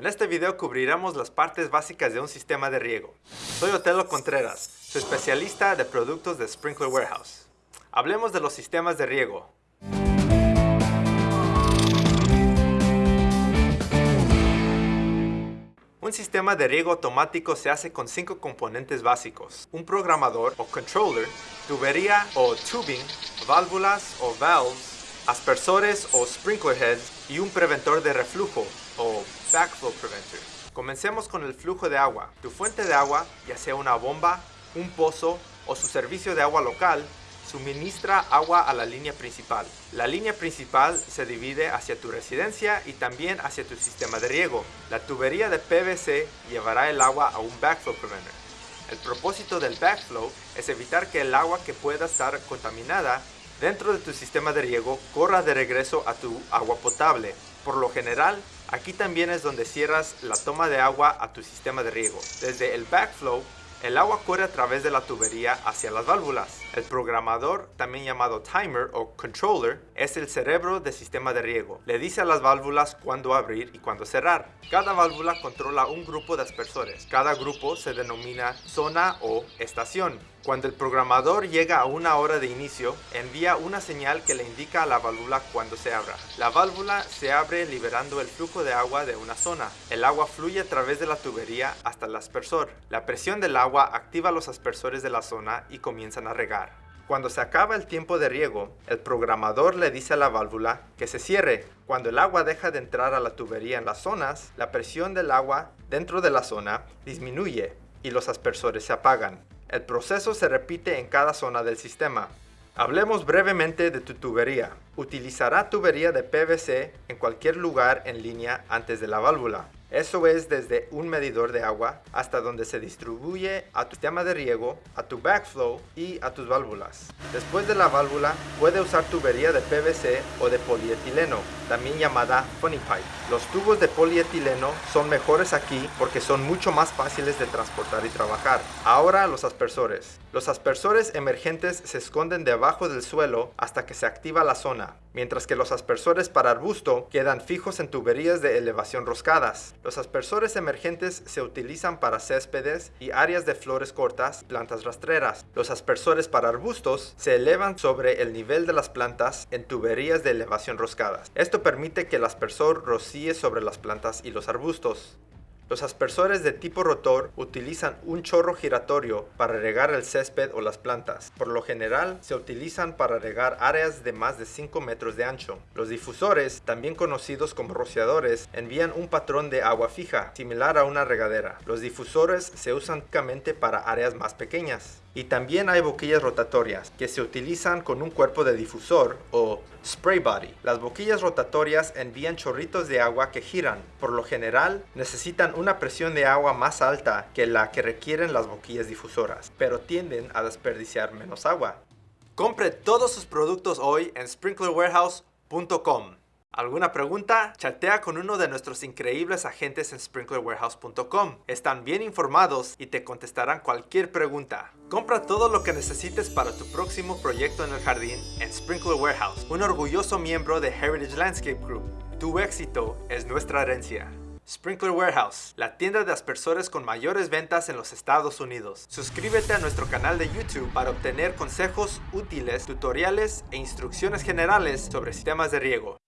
En este video cubriremos las partes básicas de un sistema de riego. Soy Otelo Contreras, su especialista de productos de Sprinkler Warehouse. Hablemos de los sistemas de riego. Un sistema de riego automático se hace con cinco componentes básicos. Un programador o controller, tubería o tubing, válvulas o valves, aspersores o sprinkler heads y un preventor de reflujo o backflow preventer. Comencemos con el flujo de agua. Tu fuente de agua, ya sea una bomba, un pozo o su servicio de agua local, suministra agua a la línea principal. La línea principal se divide hacia tu residencia y también hacia tu sistema de riego. La tubería de PVC llevará el agua a un backflow preventer. El propósito del backflow es evitar que el agua que pueda estar contaminada dentro de tu sistema de riego corra de regreso a tu agua potable. Por lo general, aquí también es donde cierras la toma de agua a tu sistema de riego. Desde el backflow el agua corre a través de la tubería hacia las válvulas. El programador, también llamado timer o controller, es el cerebro del sistema de riego. Le dice a las válvulas cuándo abrir y cuándo cerrar. Cada válvula controla un grupo de aspersores. Cada grupo se denomina zona o estación. Cuando el programador llega a una hora de inicio, envía una señal que le indica a la válvula cuando se abra. La válvula se abre liberando el flujo de agua de una zona. El agua fluye a través de la tubería hasta el aspersor. La presión del agua activa los aspersores de la zona y comienzan a regar. Cuando se acaba el tiempo de riego, el programador le dice a la válvula que se cierre. Cuando el agua deja de entrar a la tubería en las zonas, la presión del agua dentro de la zona disminuye y los aspersores se apagan. El proceso se repite en cada zona del sistema. Hablemos brevemente de tu tubería. Utilizará tubería de PVC en cualquier lugar en línea antes de la válvula. Eso es desde un medidor de agua hasta donde se distribuye a tu sistema de riego, a tu backflow y a tus válvulas. Después de la válvula, puede usar tubería de PVC o de polietileno, también llamada funny pipe. Los tubos de polietileno son mejores aquí porque son mucho más fáciles de transportar y trabajar. Ahora los aspersores. Los aspersores emergentes se esconden debajo del suelo hasta que se activa la zona, mientras que los aspersores para arbusto quedan fijos en tuberías de elevación roscadas. Los aspersores emergentes se utilizan para céspedes y áreas de flores cortas plantas rastreras. Los aspersores para arbustos se elevan sobre el nivel de las plantas en tuberías de elevación roscadas. Esto permite que el aspersor rocíe sobre las plantas y los arbustos. Los aspersores de tipo rotor utilizan un chorro giratorio para regar el césped o las plantas. Por lo general, se utilizan para regar áreas de más de 5 metros de ancho. Los difusores, también conocidos como rociadores, envían un patrón de agua fija, similar a una regadera. Los difusores se usan únicamente para áreas más pequeñas. Y también hay boquillas rotatorias, que se utilizan con un cuerpo de difusor o spray body. Las boquillas rotatorias envían chorritos de agua que giran. Por lo general, necesitan una presión de agua más alta que la que requieren las boquillas difusoras, pero tienden a desperdiciar menos agua. Compre todos sus productos hoy en sprinklerwarehouse.com. ¿Alguna pregunta? Chatea con uno de nuestros increíbles agentes en sprinklerwarehouse.com. Están bien informados y te contestarán cualquier pregunta. Compra todo lo que necesites para tu próximo proyecto en el jardín en Sprinkler Warehouse, un orgulloso miembro de Heritage Landscape Group. Tu éxito es nuestra herencia. Sprinkler Warehouse, la tienda de aspersores con mayores ventas en los Estados Unidos. Suscríbete a nuestro canal de YouTube para obtener consejos útiles, tutoriales e instrucciones generales sobre sistemas de riego.